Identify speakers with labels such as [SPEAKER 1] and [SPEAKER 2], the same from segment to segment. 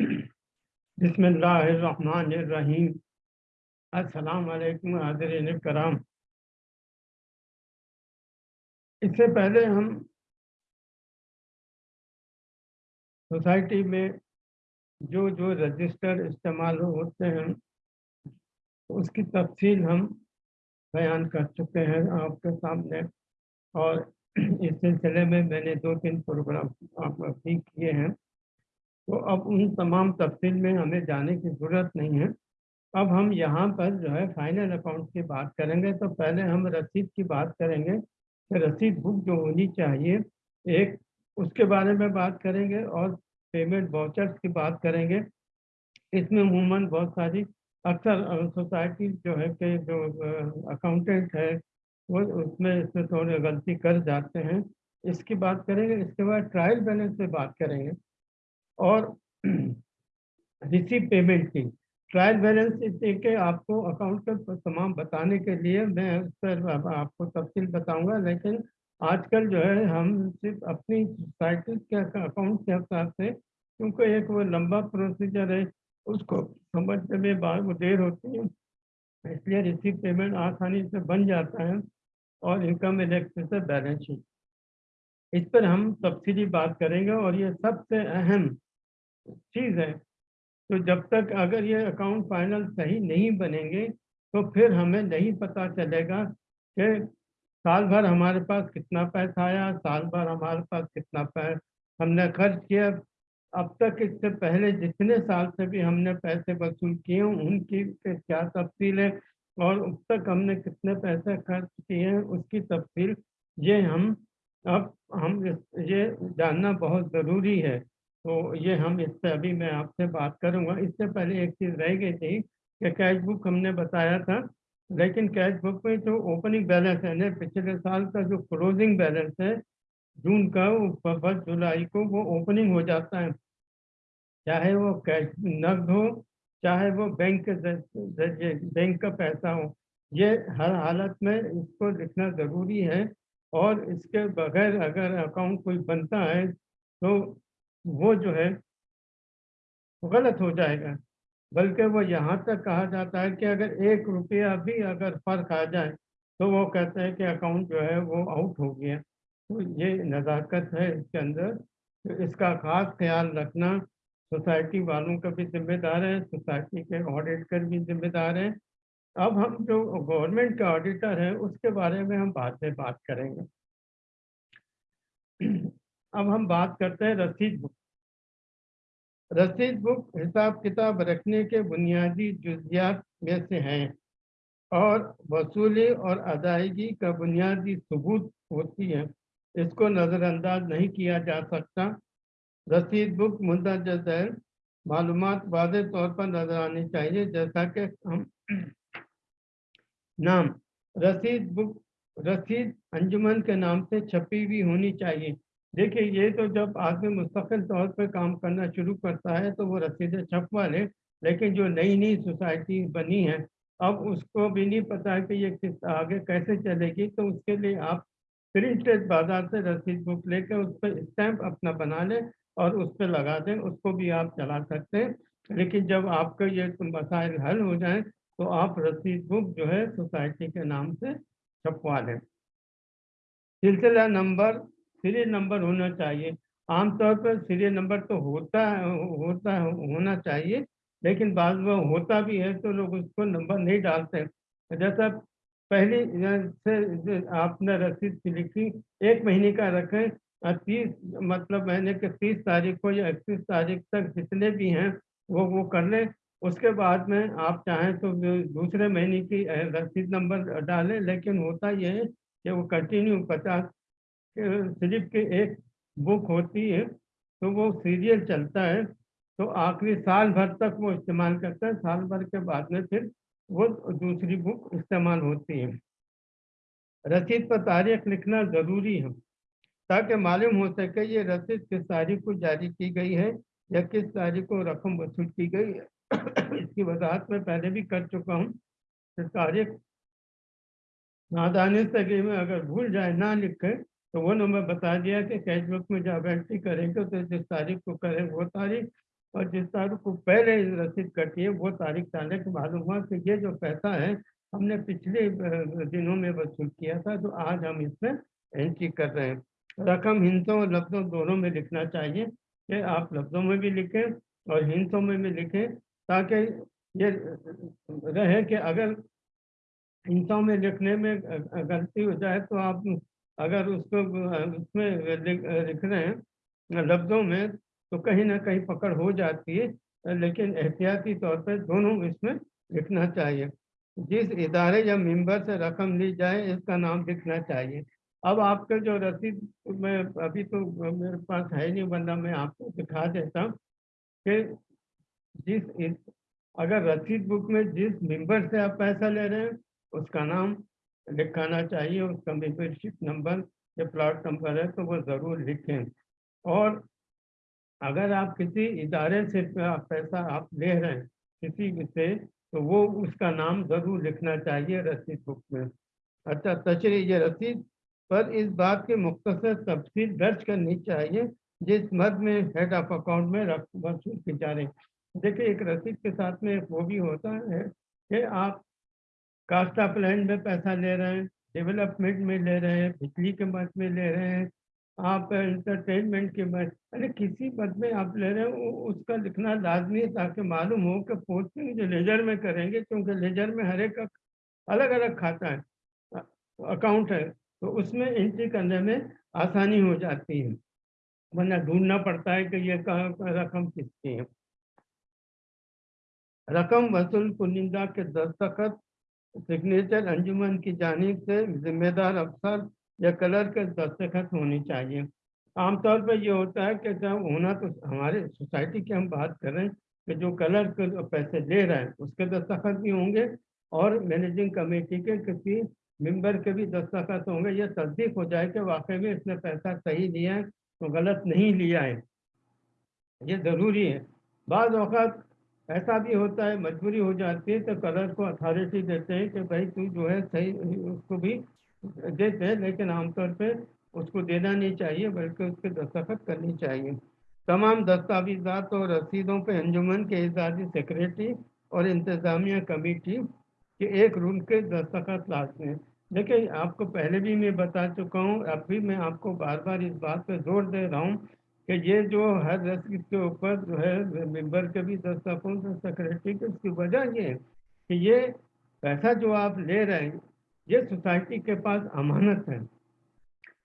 [SPEAKER 1] बिस्मिल्लाहिर्रहमानिर्रहीम। अस्सलाम वालेकुम हाज़रीन कराम इससे पहले हम सोसाइटी में जो जो रजिस्टर इस्तेमाल होते हैं, उसकी तफसील हम बयान कर चुके हैं आपके सामने। और इस सिलसिले में मैंने दो तीन प्रोग्राम आप भी किए हैं। तो अब उन तमाम तफसील में हमें जाने की ज़रूरत नहीं है। अब हम यहाँ पर जो है फाइनल अकाउंट की बात करेंगे तो पहले हम रसीद की बात करेंगे कि रसीद बुक जो होनी चाहिए, एक उसके बारे में बात करेंगे और पेमेंट वाउचर्स की बात करेंगे। इसमें अमूमन बहुत सारी अक्सर सोसाइटी जो है कि जो अकाउंटेंट है, वो उसमें इसमें थोड़ी गलती कर जाते हैं। इसकी बात करेंगे, इसके बाद ट्रायल बैलेंस पे बात करेंगे। और रिसीव पेमेंट की। ट्रायल बैलेंस के आपको अकाउंट का तमाम बताने के लिए मैं उस पर आपको तफसील बताऊँगा, लेकिन आजकल जो है हम सिर्फ़ अपनी सोसाइटी के अकाउंट के हिसाब से, क्योंकि एक वो लंबा प्रोसीजर है, उसको समझने में बाद देर होती है, इसलिए रिसीव पेमेंट आसानी से बन जाता है और इनकम इलेक्ट्रिसिटी बैलेंस शीट इस पर हम तफसीली बात करेंगे और ये सबसे अहम चीज़ है। तो जब तक अगर ये अकाउंट फाइनल सही नहीं बनेंगे तो फिर हमें नहीं पता चलेगा कि साल भर हमारे पास कितना पैसा आया, साल भर हमारे पास कितना पैसा हमने खर्च किया। अब तक इससे पहले जितने साल से भी हमने पैसे वसूल किए, उनकी क्या तफसील है और अब तक हमने कितने पैसे खर्च किए हैं, उसकी तफसील ये हम, अब हम ये जानना बहुत ज़रूरी है। तो ये हम इस पर अभी मैं आपसे बात करूँगा। इससे पहले एक चीज़ रह गई थी कि कैश बुक हमने बताया था, लेकिन कैश बुक में जो ओपनिंग बैलेंस है ना, पिछले साल का जो क्लोजिंग बैलेंस है, जून का, वो फ़र्स्ट जुलाई को वो ओपनिंग हो जाता है। चाहे वो कैश नकद हो, चाहे वो बैंक के बैंक का पैसा हो, ये हर हालत में इसको लिखना ज़रूरी है। और इसके बगैर अगर अकाउंट कोई बनता है तो वो जो है, गलत हो जाएगा। बल्कि वो यहाँ तक कहा जाता है कि अगर एक रुपया भी अगर फ़र्क आ जाए तो वो कहते हैं कि अकाउंट जो है वो आउट हो गया। तो ये नज़ाकत है इसके अंदर। तो इसका ख़ास ख्याल रखना, सोसाइटी वालों का भी जिम्मेदार है, सोसाइटी के ऑडिटर भी जिम्मेदार हैं। अब हम जो गवर्नमेंट का ऑडिटर है, उसके बारे में हम बाद में बात करेंगे। अब हम बात करते हैं रसीद बुक। रसीद बुक हिसाब किताब रखने के बुनियादी जुजियात में से हैं और वसूली और अदायगी का बुनियादी सबूत होती है। इसको नज़रअंदाज नहीं किया जा सकता। रसीद बुक मुंदरज है। मालूम वाज तौर पर नज़र आनी चाहिए, जैसा कि हम नाम, रसीद बुक, रसीद अंजुमन के नाम से छपी हुई होनी चाहिए। देखिए, ये तो जब आदमी मुस्तकिल तौर पर काम करना शुरू करता है तो वो रसीदें छपवा ले लेकिन जो नई नई सोसाइटी बनी है, अब उसको भी नहीं पता है कि ये किस आगे कैसे चलेगी तो उसके लिए आप प्रिंटेड बाज़ार से रसीद बुक लेकर उस पर स्टैंप अपना बना लें और उस पर लगा दें, उसको भी आप चला सकते हैं। लेकिन जब आपके ये मसाइल हल हो जाए तो आप रसीद बुक जो है सोसाइटी के नाम से छपवा लें। सिलसिला नंबर सीरियल नंबर होना चाहिए। आमतौर पर सीरियल नंबर तो होता है होता, होना चाहिए, लेकिन बाद में होता भी है तो लोग उसको नंबर नहीं डालते जैसा पहली से आपने रसीद लिखी, एक महीने का रखें तीस मतलब महीने के तीस तारीख को या इकतीस तारीख तक जितने भी हैं, वो वो कर लें। उसके बाद में आप चाहें तो दूसरे महीने की रसीद नंबर डालें, लेकिन होता यह है कि वो कंटिन्यू पचास सिर्फ़ की एक बुक होती है तो वो सीरियल चलता है तो आखिरी साल भर तक वो इस्तेमाल करता है। साल भर के बाद में फिर वो दूसरी बुक इस्तेमाल होती है। रसीद पर तारीख लिखना ज़रूरी है, ताकि मालूम हो सके ये रसीद किस तारीख को जारी की गई है या किस तारीख को रकम वसूल की गई है। इसकी वजाहत में पहले भी कर चुका हूँ। तारीख नादानी से में अगर भूल जाए, ना लिखे तो वो नंबर बता दिया कि कैश बुक में जब एंट्री करेंगे तो जिस तारीख को करें वो तारीख और जिस तारीख को पहले रसीद कटी है वो तारीख के मालूम हुआ कि ये जो पैसा है, हमने पिछले दिनों में वसूल किया था तो आज हम इसमें एंट्री कर रहे हैं। रकम हिंसों और लफ्ज़ों दोनों में लिखना चाहिए कि आप लफ्ज़ों में भी लिखें और हिंसों में भी लिखें, ताकि ये रहे कि अगर हिंसों में लिखने में गलती हो जाए तो आप अगर उसको उसमें लिख रहे हैं, लफ्ज़ों में तो कहीं ना कहीं पकड़ हो जाती है, लेकिन एहतियाती तौर पर दोनों इसमें लिखना चाहिए। जिस इदारे या मेंबर से रकम ली जाए, इसका नाम लिखना चाहिए। अब आपके जो रसीद में, अभी तो मेरे पास है नहीं बंदा मैं आपको दिखा देता हूँ कि जिस अगर रसीद बुक में जिस मेंबर से आप पैसा ले रहे हैं, उसका नाम लिखाना चाहिए उसका मेंबरशिप नंबर या प्लाट नंबर है तो वो ज़रूर लिखें। और अगर आप किसी इदारे से पैसा आप ले रहे हैं, किसी से तो वो उसका नाम ज़रूर लिखना चाहिए रसीद बुक में। अच्छा तशरी ये रसीद पर इस बात के मुख्तर तफसील दर्ज करनी चाहिए, जिस मद में हेड ऑफ़ अकाउंट में रकम वसूल की जा रही। देखिए, एक रसीद के साथ में वो भी होता है कि आप कास्ट प्लान में पैसा ले रहे हैं, डेवलपमेंट में ले रहे हैं, बिजली के मत में ले रहे हैं, आप इंटरटेनमेंट के मत यानी किसी मत में आप ले रहे हैं उसका लिखना लाजमी है ताकि मालूम हो कि पोस्टिंग जो लेजर में करेंगे, क्योंकि लेजर में हर एक अलग अलग खाता है अकाउंट है तो उसमें एंट्री करने में आसानी हो जाती है, वरना ढूंढना पड़ता है कि ये रकम किसकी है। रकम वसूल कुनिंदा के दस्तखत सिग्नेचर अंजुमन की जानिब से जिम्मेदार अफसर या कलर के दस्तखत होनी चाहिए। आमतौर पर यह होता है कि जब होना तो हमारे सोसाइटी की हम बात कर कि जो कलर के पैसे ले रहे हैं, उसके दस्तखत भी होंगे और मैनेजिंग कमेटी के किसी मेंबर के भी दस्तखत होंगे। यह तस्दीक हो जाए कि वाकई में इसने पैसा सही लिया है तो गलत नहीं लिया है। ये ज़रूरी है। बाद अवत ऐसा भी होता है, मजबूरी हो जाती है तो कलर को अथॉरिटी देते हैं कि भाई तू जो है सही, उसको भी देते हैं, लेकिन आमतौर पर उसको देना नहीं चाहिए, बल्कि उसके दस्तखत करनी चाहिए। तमाम दस्तावेजात और रसीदों पे अंजुमन के इजाजी सेक्रेटरी और इंतज़ामिया कमेटी के एक रूल के दस्तखत लाजमी हैं। देखिए, आपको पहले भी मैं बता चुका हूँ अब भी मैं आपको बार बार इस बात पर ज़ोर दे रहा हूँ कि ये जो हर रसीद के ऊपर जो है, मेंबर के भी दस्तावेज़ सेक्रेटरी के उसकी वजह ये है कि ये पैसा जो आप ले रहे हैं, ये सोसाइटी के पास अमानत है।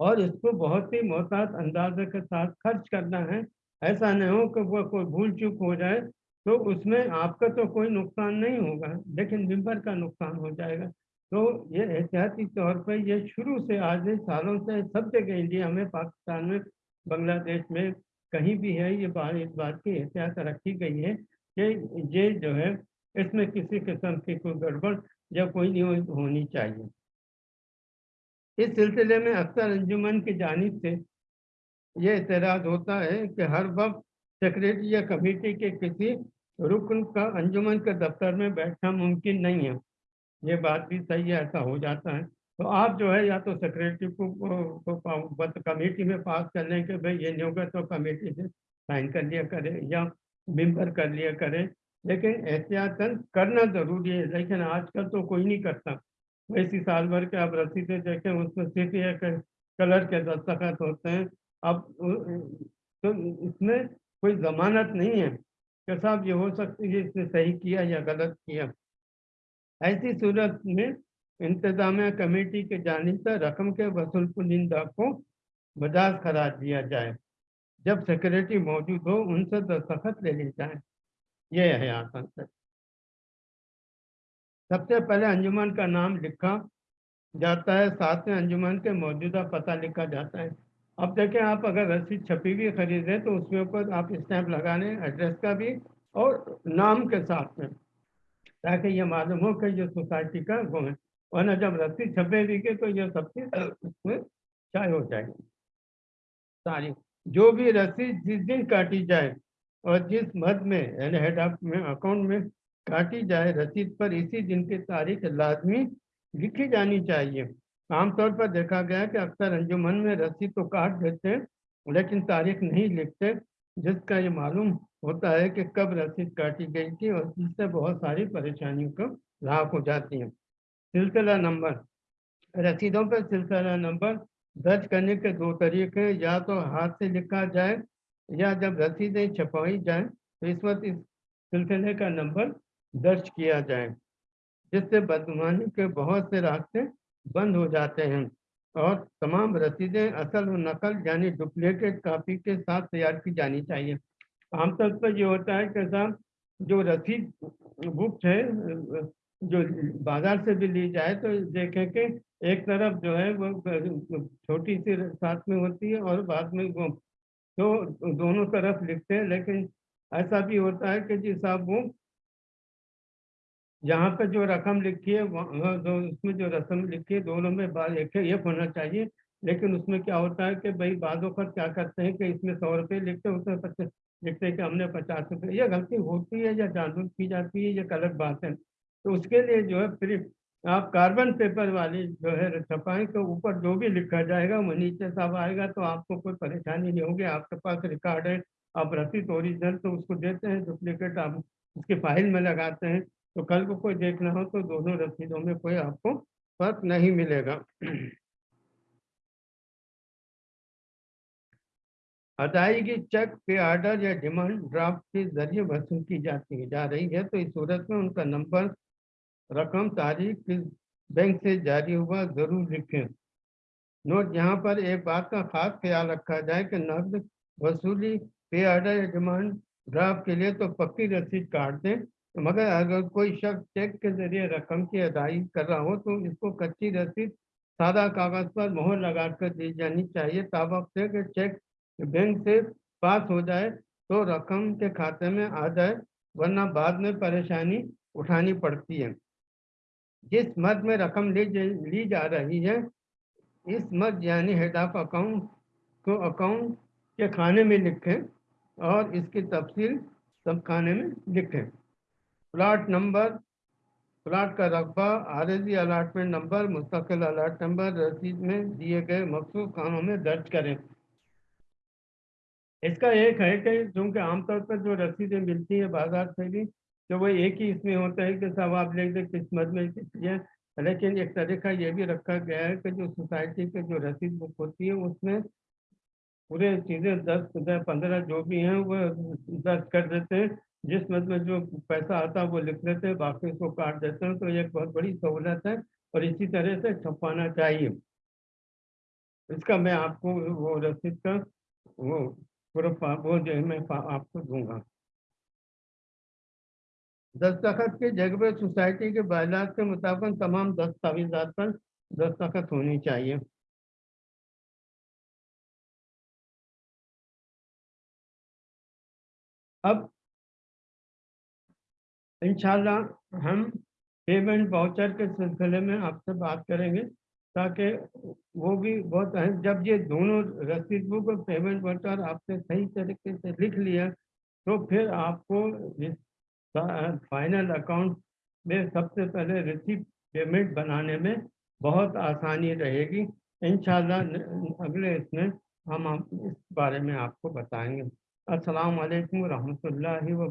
[SPEAKER 1] और इसको बहुत ही मोहतात अंदाजे के साथ खर्च करना है। ऐसा नहीं हो कि वो कोई भूल चूक हो जाए तो उसमें आपका तो कोई नुकसान नहीं होगा, लेकिन मेंबर का नुकसान हो जाएगा। तो ये एहतियाती तौर पर ये शुरू से आज सालों से सब जगह इंडिया में, पाकिस्तान में बांग्लादेश में कहीं भी है, ये बात इस बात की एहतियात रखी गई है कि ये जो है, इसमें किसी किस्म की कोई गड़बड़ या कोई नहीं होनी चाहिए। इस सिलसिले में अक्सर अंजुमन की जानब से यह एतराज़ होता है कि हर वक्त सेक्रेटरी या कमेटी के किसी रुकन का अंजुमन के दफ्तर में बैठना मुमकिन नहीं है। ये बात भी सही है, ऐसा हो जाता है। तो आप जो है या तो सेक्रेटरी को, को, कमेटी में पास कर लें कि भाई ये नहीं होगा तो कमेटी से साइन कर लिया करें या मेंबर कर लिया करें। लेकिन एहतियातन करना ज़रूरी है लेकिन आजकल तो कोई नहीं करता। वैसी साल भर के आप रसीदें देखें उसमें सिर्फ़ ये कलर के दस्तखत होते हैं। अब तो इसमें कोई ज़मानत नहीं है कि साहब ये हो सकती है इसने सही किया या गलत किया। ऐसी सूरत में इंतजामिया कमेटी के जानी से रकम के वसूल कुनिंदा को बजाज करार दिया जाए। जब सेक्रेटरी मौजूद हो, उनसे दस्तखत ले ली जाए। यह है आसान से सबसे पहले अंजुमन का नाम लिखा जाता है, साथ में अंजुमन के मौजूदा पता लिखा जाता है। अब देखें, आप अगर रसीद छपी हुई खरीदें तो उसके ऊपर आप स्टैंप लगा लें एड्रेस का भी और नाम के साथ में। ताकि ये मालूम हो कि ये सोसाइटी का वो है। वरना जब रस्सी छपेगी के तो ये सब उसमें चाय हो जाएगी। सारी, जो भी रस्सी जिस दिन काटी जाए और जिस मद में, यानी हेड ऑफ़ में अकाउंट में काटी जाए, रसीद पर इसी दिन की तारीख लाजमी लिखी जानी चाहिए। आमतौर पर देखा गया कि अक्सर अंजुमन में रसीद तो काट देते हैं, लेकिन तारीख नहीं लिखते, जिसका ये मालूम होता है कि कब रसीद काटी गई थी और इससे बहुत सारी परेशानियों को लाभ हो जाती हैं। सिलसिला नंबर। रसीदों पर सिलसिला नंबर दर्ज करने के दो तरीके हैं। या तो हाथ से लिखा जाए या जब रसीदें छपाई जाए तो इस वक्त इस सिलसिले का नंबर दर्ज किया जाए, जिससे बदमानी के बहुत से रास्ते बंद हो जाते हैं और तमाम रसीदें असल और नकल यानी डुप्लीकेट कापी के साथ तैयार की जानी चाहिए। आमतौर पर ये होता है कि साहब, जो रसीद बुक है जो बाज़ार से भी ली जाए तो देखें कि एक तरफ़ जो है वो छोटी सी साथ में होती है और बाद में वो तो दोनों तरफ़ लिखते हैं, लेकिन ऐसा भी होता है कि जी साहब वो यहाँ पे जो रकम लिखी है जो उसमें जो रकम लिखी है, दोनों में एक एक होना चाहिए, लेकिन उसमें क्या होता है कि भाई बाजों पर क्या करते हैं कि इसमें सौ रुपये लिखते हैं, उसमें लिखते हैं कि हमने पचास रुपये, ये गलती होती है या जानबूझ की जाती है, ये गलत बात है। तो उसके लिए जो है फिर आप कार्बन पेपर वाली जो है छपाई के ऊपर जो भी लिखा जाएगा, वो नीचे सब आएगा तो आपको कोई परेशानी नहीं होगी। आपके पास रिकॉर्ड है, आप रसीद ओरिजिनल तो उसको देते हैं डुप्लीकेट आप उसकी फ़ाइल में लगाते हैं। तो कल को कोई देखना हो तो दोनों रसीदों में कोई आपको फ़र्क नहीं मिलेगा। अदायगी चेक पे आर्डर या डिमांड ड्राफ्ट के ज़रिए वसूल की जाती है, जा रही है। तो इस सूरत में उनका नंबर रकम तारीख किस बैंक से जारी हुआ ज़रूर लिखें। नोट, यहाँ पर एक बात का खास ख्याल रखा जाए कि नकद वसूली, पे ऑर्डर या डिमांड ड्राफ्ट के लिए तो पक्की रसीद काट दें। मगर अगर कोई शख्स चेक के ज़रिए रकम की अदायगी कर रहा हो तो इसको कच्ची रसीद, सादा कागज़ पर मोहर लगा कर दी जानी चाहिए। ताबक से कि चेक बैंक से पास हो जाए तो रकम के खाते में आ जाए, वरना बाद में परेशानी उठानी पड़ती है। जिस मद में रकम ली ली जा रही है, इस मद यानी हेड ऑफ़ अकाउंट को अकाउंट के खाने में लिखें और इसकी तफसील सब खाने में लिखें। प्लाट नंबर, प्लाट का रकबा, आरजी अलाटमेंट नंबर, मुस्तकिल अलाट नंबर, रसीद में दिए गए मखसूस कामों में दर्ज करें। इसका एक है कि क्योंकि आमतौर पर जो रसीदें मिलती है बाज़ार से भी तो वो एक ही इसमें होता है कि सब आप लिख दें किस्मत में ये लेकिन एक तरीका ये भी रखा गया है कि जो सोसाइटी के जो रसीद बुक होती है, उसमें पूरे चीज़ें दस पंद्रह जो भी हैं, वो दर्ज कर देते हैं। जिस मत में जो पैसा आता है, वो लिख लेते हैं, बाकी उसको काट देते हैं। तो एक बहुत बड़ी सहूलत है और इसी तरह से छपाना चाहिए। इसका मैं आपको वो रसीद का वो पूरा वो जो मैं आपको दूँगा। दस्तखत के जगह सोसाइटी के बायलात के मुताबिक तमाम दस्तावेजात पर दस्तखत होनी चाहिए। अब इंशाल्लाह हम पेमेंट वाउचर के सिलसिले में आपसे बात करेंगे ताकि वो भी बहुत अहम, जब ये दोनों रसीद बुक और पेमेंट वाउचर आपने सही तरीके से लिख लिया तो फिर आपको फाइनल अकाउंट में सबसे पहले रिसीप पेमेंट बनाने में बहुत आसानी रहेगी। इन अगले इसमें हम आप इस बारे में आपको बताएँगे। अस्सलाम वालेकुम रहमतुल्लाहि व